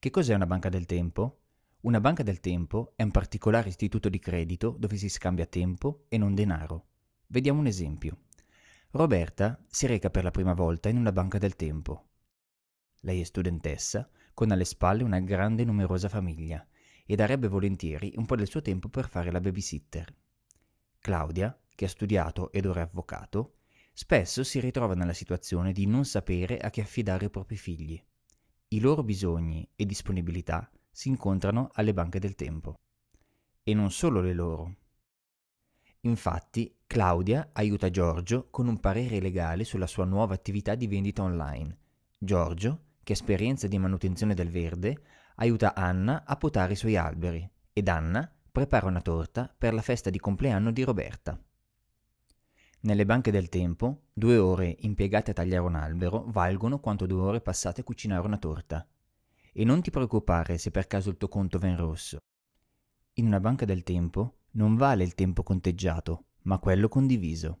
Che cos'è una banca del tempo? Una banca del tempo è un particolare istituto di credito dove si scambia tempo e non denaro. Vediamo un esempio. Roberta si reca per la prima volta in una banca del tempo. Lei è studentessa, con alle spalle una grande e numerosa famiglia e darebbe volentieri un po' del suo tempo per fare la babysitter. Claudia, che ha studiato ed ora è avvocato, spesso si ritrova nella situazione di non sapere a chi affidare i propri figli. I loro bisogni e disponibilità si incontrano alle banche del tempo. E non solo le loro. Infatti, Claudia aiuta Giorgio con un parere legale sulla sua nuova attività di vendita online. Giorgio, che ha esperienza di manutenzione del verde, aiuta Anna a potare i suoi alberi ed Anna prepara una torta per la festa di compleanno di Roberta. Nelle banche del tempo, due ore impiegate a tagliare un albero valgono quanto due ore passate a cucinare una torta. E non ti preoccupare se per caso il tuo conto va in rosso. In una banca del tempo non vale il tempo conteggiato, ma quello condiviso.